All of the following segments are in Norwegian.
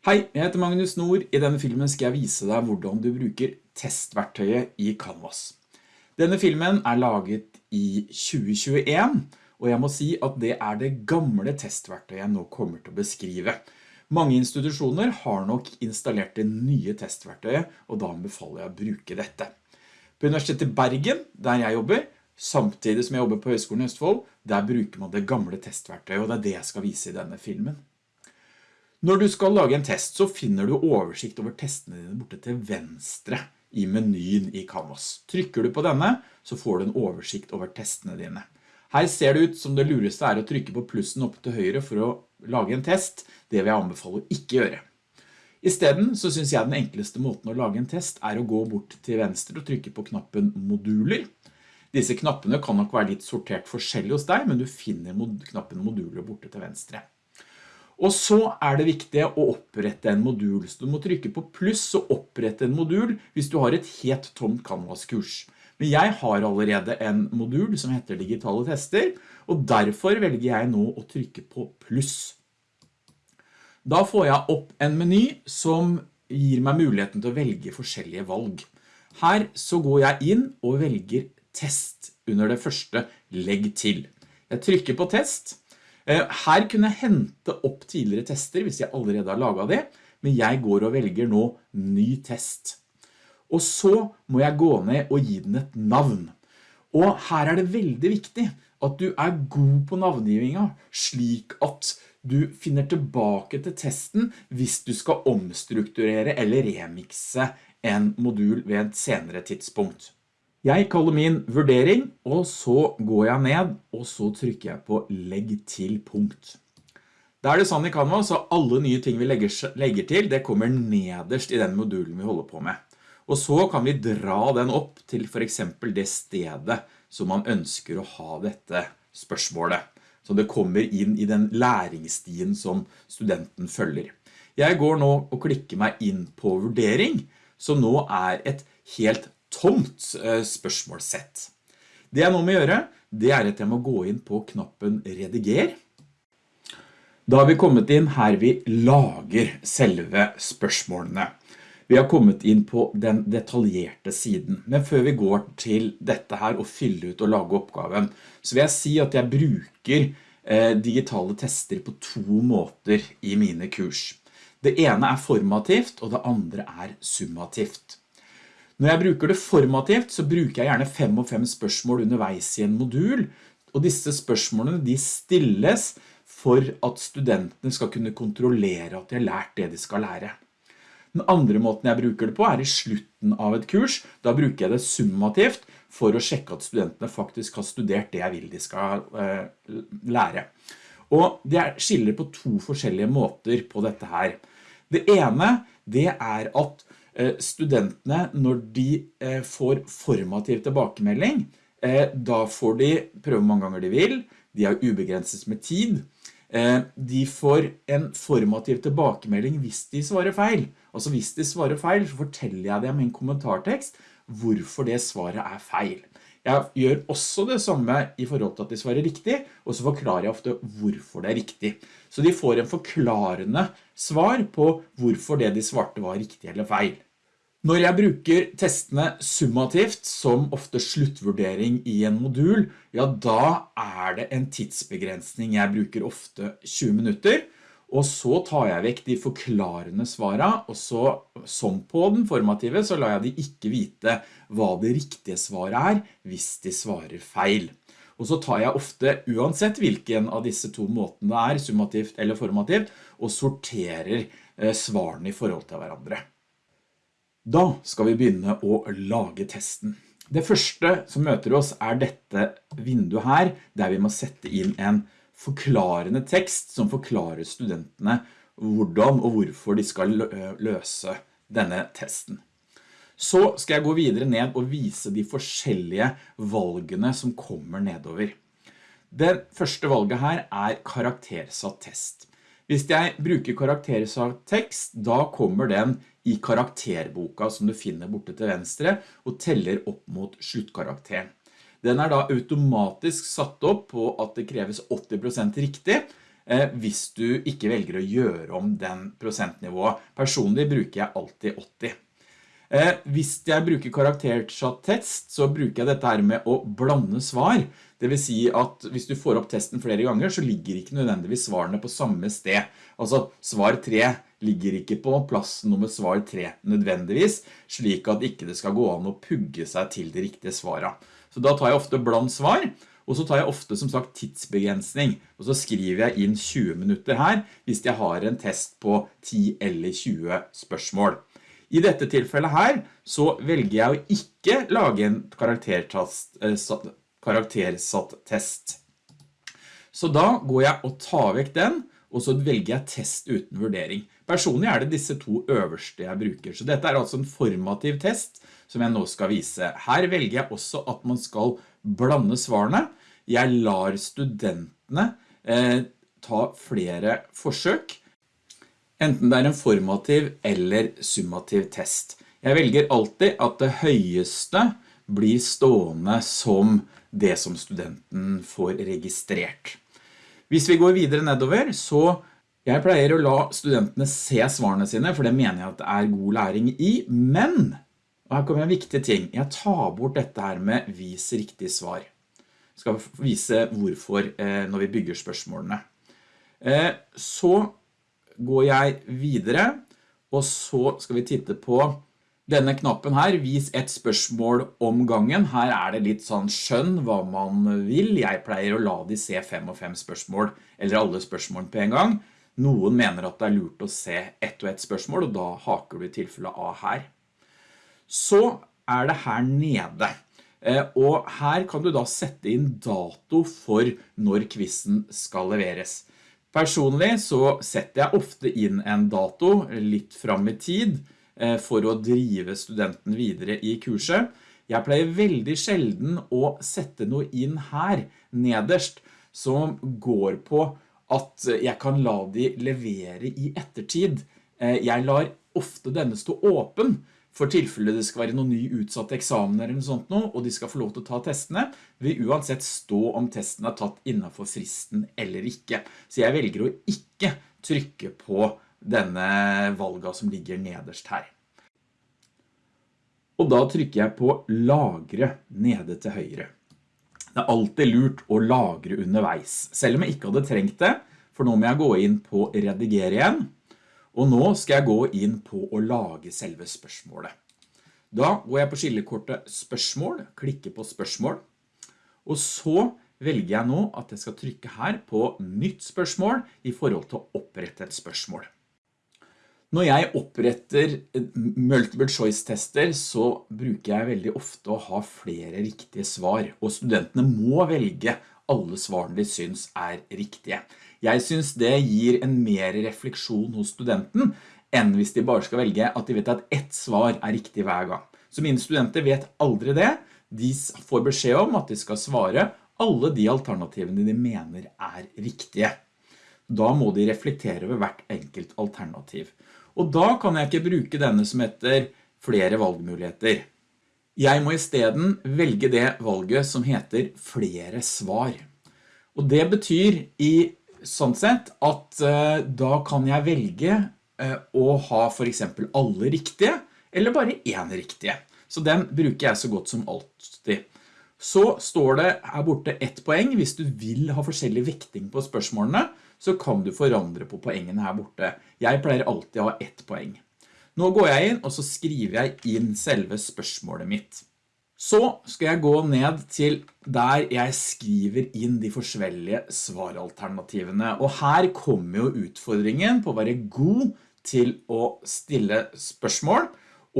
Hei, jeg heter Magnus Nord. I denne filmen skal jeg vise deg hvordan du bruker testverktøyet i Canvas. Denne filmen er laget i 2021, og jeg må si at det er det gamle testverktøyet jeg nå kommer til å beskrive. Mange institusjoner har nok installert det nye testverktøyet, og da anbefaler jeg å bruke dette. På Universitetet Bergen, der jeg jobber, samtidig som jeg jobber på Høgskolen i Østfold, der bruker man det gamle testverktøyet, og det er det jeg skal vise i denne filmen. Når du skal lage en test, så finner du oversikt over testene dine borte til venstre i menyen i Canvas. Trykker du på denne, så får du en oversikt over testene dine. Her ser det ut som det lureste er å trykke på plussen opp til høyre for å lage en test. Det vil jeg anbefale å ikke gjøre. I stedet så synes jeg den enkleste måten å lage en test er å gå bort til venstre og trykke på knappen moduler. Disse knappene kan nok være litt sortert forskjellig hos deg, men du finner knappen moduler borte til venstre. Og så er det viktig å opprette en modul, så du må trykke på pluss og opprette en modul hvis du har et helt tomt Canvas-kurs. Men jeg har allerede en modul som heter digitale tester, og derfor velger jeg nå å trykke på pluss. Da får jeg opp en meny som gir meg muligheten til å velge forskjellige valg. Her så går jeg inn og velger test under det første legg til. Jeg trykker på test, her kunne jeg hente opp tidligere tester hvis jeg allerede har laget det, men jeg går og velger nå ny test. Og så må jeg gå ned og gi den et navn. Og her er det veldig viktig at du er god på navngivinga, slik at du finner tilbake til testen hvis du skal omstrukturere eller remikse en modul ved et senere tidspunkt. Jeg kaller min vurdering, og så går jeg ned, og så trykker jeg på legg til punkt. Da er det sånn i Canva, så alle nye ting vi legger, legger til, det kommer nederst i den modulen vi holder på med. Og så kan vi dra den opp til for eksempel det stedet som man ønsker å ha dette spørsmålet. Så det kommer inn i den læringsstien som studenten følger. Jeg går nå og klikker meg inn på vurdering, som nå er et helt tomt spørsmålssett. Det jeg nå må gjøre, det er at jeg må gå inn på knappen rediger. Da har vi kommet inn her vi lager selve spørsmålene. Vi har kommet inn på den detaljerte siden, men før vi går til dette her og fylle ut og lage oppgaven, så vil jeg si at jeg bruker eh, digitale tester på to måter i mine kurs. Det ene er formativt, og det andre er summativt. Når jeg bruker det formativt, så bruker jeg gjerne fem og fem spørsmål underveis i en modul, og disse spørsmålene de stilles for at studentene skal kunne kontrollere at de har lært det de skal lære. Den andre måten jeg bruker det på er i slutten av et kurs. Da bruker jeg det summativt for å sjekke at studentene faktisk har studert det jeg vil de skal uh, lære. Og det skiller på to forskjellige måter på dette her. Det ene, det er at Eh, studentene, når de eh, får formativ tilbakemelding, eh, da får de prøve mange ganger de vil, de har ubegrenset med tid, de får en formativ tilbakemelding hvis de svarer feil. Altså hvis de svarer feil, så forteller jeg dem i en kommentartekst hvorfor det svaret er feil. Jeg gjør også det samme i forhold til at de svarer riktig, og så forklarer jeg ofte hvorfor det er riktig. Så de får en forklarende svar på hvorfor det de svarte var riktig eller feil. Når jeg bruker testene summativt, som ofte sluttvurdering i en modul, ja da er det en tidsbegrensning. Jeg bruker ofte 20 minutter, og så tar jeg vekk de forklarende svarene, og så, som på den formative, så lar jeg de ikke vite hva det riktige svaret er, hvis de svarer feil. Og så tar jeg ofte, uansett hvilken av disse to måtene det er, summativt eller formativt, og sorterer eh, svarene i forhold til hverandre. Da skal vi begynne å lage testen. Det første som møter oss er dette vinduet her, der vi må sette inn en forklarende tekst som forklarer studentene hvordan og hvorfor de skal løse denne testen. Så skal jeg gå videre ned og vise de forskjellige valgene som kommer nedover. Det første valget her er karaktersatt test. Hvis jeg bruker karaktersatt tekst, da kommer den i karakterboka som du finner borte til venstre og teller opp mot sluttkarakteren. Den er da automatisk satt opp på at det kreves 80% riktig, hvis du ikke velger å gjøre om den prosentnivået. Personlig bruker jeg alltid 80. Eh, hvis jeg bruker karaktersatt-test, så bruker jeg dette her med å blande svar. Det vil si at hvis du får opp testen flere ganger, så ligger ikke nødvendigvis svarene på samme sted. Altså, svar 3 ligger ikke på plass nummer svar 3 nødvendigvis, slik at ikke det skal gå an å pugge seg til de riktige svaret. Så da tar jeg ofte bland svar, og så tar jeg ofte som sagt tidsbegrensning, og så skriver jeg inn 20 minutter her, hvis jeg har en test på 10 eller 20 spørsmål. I dette tilfellet her så velger jeg å ikke lage en eh, karaktersatt test. Så da går jeg og tar vekk den, og så velger jeg test uten vurdering. Personlig er det disse to øverste jeg bruker, så dette er altså en formativ test som jeg nå skal vise. Her velger jeg også at man skal blande svarene. Jeg lar studentene eh, ta flere forsøk, enten det er en formativ eller summativ test. Jeg velger alltid at det høyeste blir stående som det som studenten får registrert. Hvis vi går videre nedover, så jeg pleier å la studentene se svarene sine, for det mener jeg at det er god læring i, men, og her kommer en viktig ting, jeg tar bort dette her med vis riktig svar. Jeg skal vise hvorfor eh, når vi bygger spørsmålene. Eh, så går jeg videre, og så skal vi titte på denne knappen her, vis et spørsmål om gangen. Her er det litt sånn skjønn hva man vil. Jeg pleier å la de se fem og fem spørsmål, eller alle spørsmål på en gang. Noen mener at det er lurt å se ett og ett spørsmål, og da haker du i tilfelle A her. Så er det her nede. Eh, og her kan du da sette inn dato for når quizen skal leveres. Personlig så setter jeg ofte inn en dato litt fram i tid eh, for å drive studenten videre i kurset. Jeg pleier veldig sjelden å sette noe inn her nederst som går på at jeg kan la de levere i ettertid. Eh, jeg lar ofte denne stå åpen for tilfelle det skal være noen ny utsatte eksamener eller noe sånt nå, og de skal få lov til å ta testene, vil uansett stå om testen er tatt innenfor fristen eller ikke. Så jeg velger å ikke trykke på denne valga som ligger nederst her. Og da trykker jeg på lagre nede til høyre. Det er alltid lurt å lagre underveis, selv om jeg ikke hadde trengt det, for nå må jeg gå inn på redigere igjen, og nå skal jeg gå inn på å lage selve spørsmålet. Da går jeg på skillekortet spørsmål, klikker på spørsmål, og så velger jeg nå at jeg skal trykke her på nytt spørsmål i forhold til å opprette et spørsmål. Når jeg oppretter multiple choice tester så bruker jeg veldig ofte å ha flere riktige svar, og studentene må velge alle svarene de syns er riktige. Jeg synes det gir en mer refleksjon hos studenten, enn hvis de bare skal velge at de vet at ett svar er riktig hver gang. Så mine studenter vet aldri det. De får beskjed om at de skal svare alle de alternativene de mener er riktige. Da må de reflektere over hvert enkelt alternativ. Og da kan jeg ikke bruke denne som heter flere valgmuligheter. Jeg må i stedet velge det valget som heter flere svar. Og det betyr i sånn sett at uh, da kan jeg velge uh, å ha for eksempel alle riktige, eller bare en riktige. Så den bruker jeg så godt som alltid. Så står det her borte ett poeng. Hvis du vil ha forskjellig vekting på spørsmålene, så kan du forandre på poengene her borte. Jeg pleier alltid å ha ett poeng. Nå går jeg inn, og så skriver jeg inn selve spørsmålet mitt. Så skal jeg gå ned til der jeg skriver inn de forskjellige svaralternativene. Og her kommer jo utfordringen på å være god til å stille spørsmål,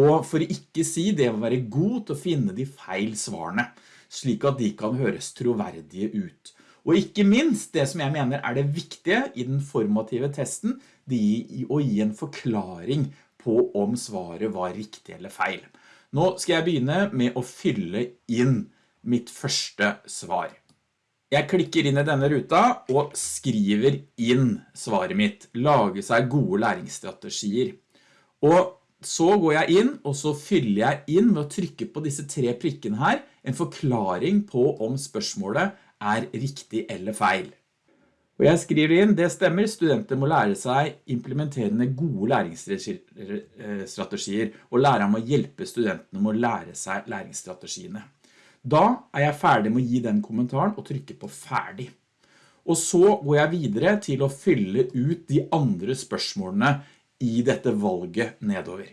og for å ikke si det å være god til å finne de feil svarene, slik at de kan høres troverdige ut. Og ikke minst det som jeg mener er det viktige i den formative testen, det å gi en forklaring på om svaret var riktig eller feil. Nå skal jeg begynne med å fylle inn mitt første svar. Jeg klikker inn i denne ruta og skriver inn svaret mitt, lage seg gode læringsstrategier. Og så går jeg inn, og så fyller jeg inn med å trykke på disse tre prikkene her, en forklaring på om spørsmålet er riktig eller feil. Og jeg skriver inn, det stemmer, studenter må lære seg implementerende gode læringsstrategier, og læreren må hjelpe studentene med å lære seg læringsstrategiene. Da er jeg ferdig med å gi den kommentaren og trykke på ferdig. Og så går jeg videre til å fylle ut de andre spørsmålene i dette valget nedover.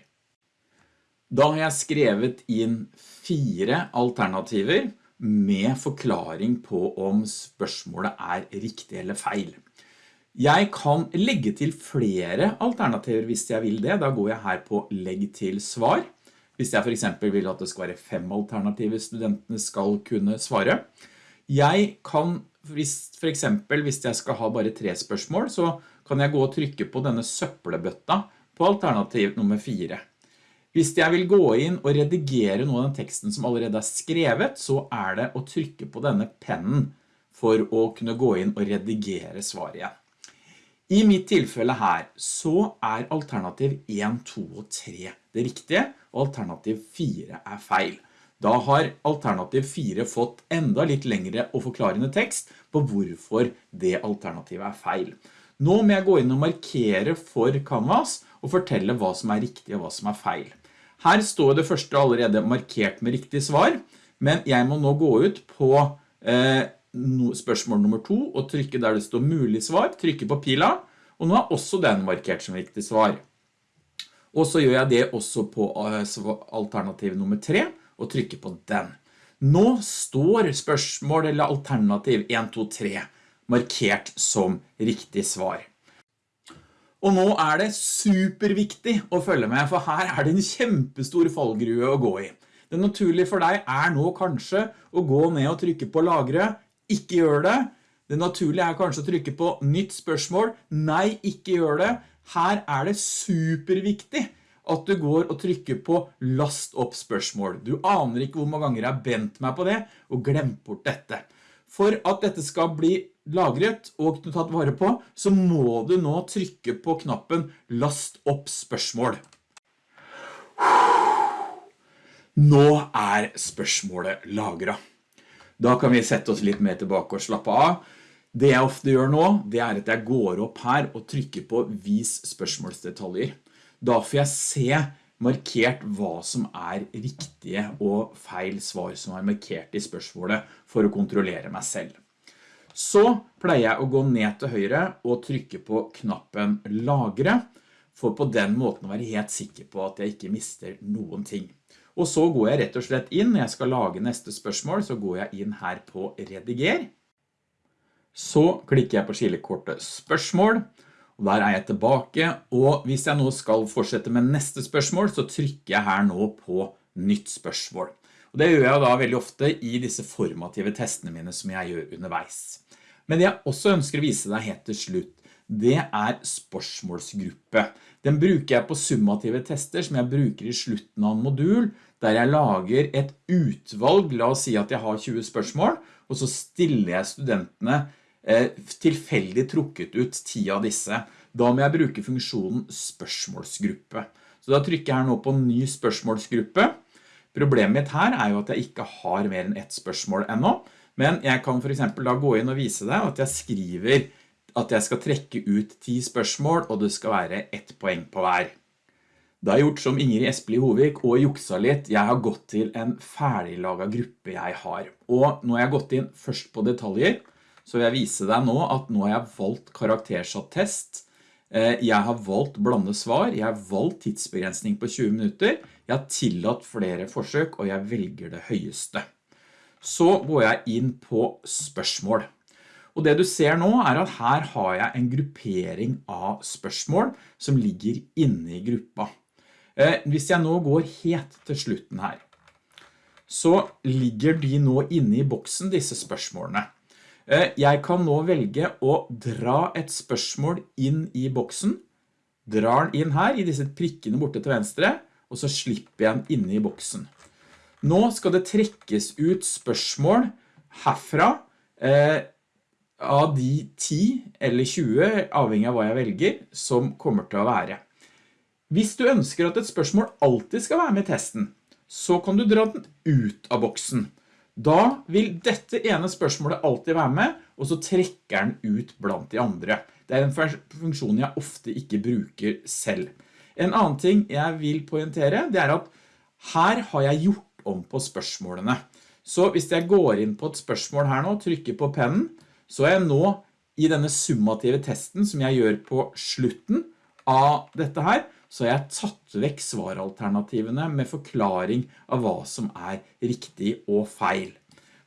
Da har jeg skrevet inn fire alternativer med forklaring på om spørsmålet er riktig eller feil. Jeg kan legge til flere alternativer hvis jeg vil det. Da går jeg her på legg til svar. Hvis jeg for eksempel vil at det skal være fem alternativer studentene skal kunne svare. Jeg kan, for eksempel hvis jeg skal ha bare tre spørsmål, så kan jeg gå og trykke på denne søppelbøtta på alternativ nummer fire. Hvis jeg vil gå inn og redigere noe av den teksten som allerede er skrevet, så er det å trykke på denne pennen for å kunne gå inn og redigere svaret igjen. I mitt tilfelle her så er alternativ 1, 2 og 3 det riktige, og alternativ 4 er feil. Da har alternativ 4 fått enda litt lengre og forklarende tekst på hvorfor det alternativet er feil. Nå må jeg gå inn og markere for Canvas og fortelle hva som er riktig og hva som er feil. Her står det første allerede markert med riktig svar, men jeg må nå gå ut på eh, spørsmål nummer to og trykke der det står mulig svar, trykke på pila, og nå er også den markert som riktig svar. Og så gjør jeg det også på eh, alternativ nummer tre og trykker på den. Nå står spørsmål eller alternativ 1, 2, 3 markert som riktig svar. Og nå er det superviktig å følge med, for her er det en kjempestor fallgrue å gå i. Det naturlige for deg er nå kanskje å gå ned og trykke på lagre. Ikke gjør det. Det naturlige er kanskje å trykke på nytt spørsmål. Nei, ikke gjør det. Her er det superviktig at du går og trykker på last opp spørsmål. Du aner ikke hvor mange ganger jeg har bent meg på det og glemt bort dette. For at dette skal bli lagret og tatt vare på, så må du nå trykke på knappen last opp spørsmål. Nå er spørsmålet lagret. Da kan vi sette oss litt mer tilbake og slappe av. Det jeg ofte gjør nå, det er at jeg går opp her og trykker på vis spørsmålsdetaljer. Da får jeg se markert hva som er riktige og feil svar som er markert i spørsmålet for å kontrollere meg selv. Så pleier jeg å gå ned til høyre og trykke på knappen lagre, for på den måten å være helt sikker på at jeg ikke mister noen ting. Og så går jeg rett og slett inn, når jeg skal lage neste spørsmål, så går jeg inn her på rediger. Så klikker jeg på skillekortet spørsmål, og der er jeg tilbake, og hvis jeg nå skal fortsette med neste spørsmål, så trykker jeg her nå på nytt spørsmål. Og det gjør jeg da veldig ofte i disse formative testene mine som jeg gjør underveis. Men det jeg også ønsker å vise deg helt til slutt, det er spørsmålsgruppe. Den bruker jeg på summative tester som jeg bruker i slutten av en modul, der jeg lager et utvalg, la oss si at jeg har 20 spørsmål, og så stiller jeg studentene Eh, tilfeldig trukket ut 10 av disse. Da må jeg bruke funksjonen spørsmålsgruppe. Så da trykker jeg her nå på ny spørsmålsgruppe. Problemet mitt her er jo at jeg ikke har mer enn ett spørsmål ennå, men jeg kan for eksempel da gå inn og vise deg at jeg skriver at jeg skal trekke ut 10 spørsmål, og det skal være ett poeng på hver. Da har gjort som Ingrid Espelid Hovik og juksa litt. Jeg har gått til en ferdiglaget gruppe jeg har. Og nå har jeg gått inn først på detaljer, så vil jeg vise deg nå at nå har jeg valgt karaktersatt test. Eh, jeg har valgt blande svar, jeg har valgt tidsbegrensning på 20 minutter, jeg har tillatt flere forsøk, og jeg velger det høyeste. Så går jeg inn på spørsmål. Og det du ser nå er at her har jeg en gruppering av spørsmål som ligger inne i gruppa. Eh, hvis jeg nå går helt til slutten her, så ligger de nå inne i boksen, disse spørsmålene. Eh, jeg kan nå velge å dra et spørsmål inn i boksen, drar den inn her i disse prikkene borte til venstre, og så slipper jeg den inne i boksen. Nå skal det trekkes ut spørsmål herfra eh, av de 10 eller 20, avhengig av hva jeg velger, som kommer til å være. Hvis du ønsker at et spørsmål alltid skal være med i testen, så kan du dra den ut av boksen. Da vil dette ene spørsmålet alltid være med, og så trekker den ut blant de andre. Det er en funksjon jeg ofte ikke bruker selv. En annen ting jeg vil poentere, det er at her har jeg gjort om på spørsmålene. Så hvis jeg går inn på et spørsmål her nå, trykker på pennen, så er jeg nå i denne summative testen som jeg gjør på slutten av dette her, så har jeg tatt vekk svaralternativene med forklaring av hva som er riktig og feil.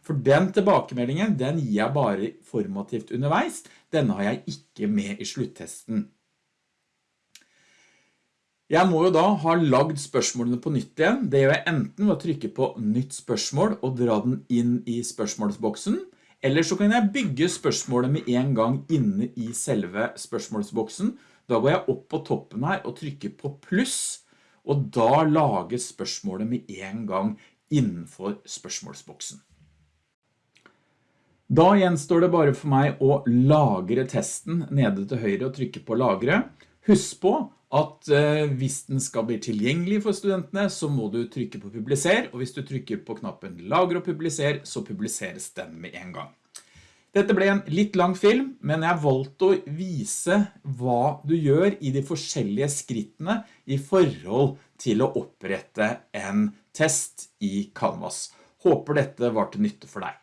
For den tilbakemeldingen, den gir jeg bare formativt underveis. Denne har jeg ikke med i sluttesten. Jeg må jo da ha lagd spørsmålene på nytt igjen. Det gjør jeg enten ved å trykke på nytt spørsmål og dra den inn i spørsmålsboksen, eller så kan jeg bygge spørsmålet med en gang inne i selve spørsmålsboksen. Da går jeg opp på toppen her og trykker på pluss, og da lager spørsmålet med en gang innenfor spørsmålsboksen. Da gjenstår det bare for meg å lagre testen nede til høyre og trykke på lagre. Husk på at eh, hvis den skal bli tilgjengelig for studentene, så må du trykke på publiser, og hvis du trykker på knappen lagre og publiser, så publiseres den med en gang. Dette ble en litt lang film, men jeg valgte å vise hva du gjør i de forskjellige skrittene i forhold til å opprette en test i Canvas. Håper dette var til nytte for deg.